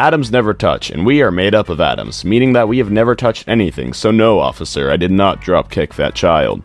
Atoms never touch, and we are made up of atoms, meaning that we have never touched anything, so no, officer, I did not drop kick that child.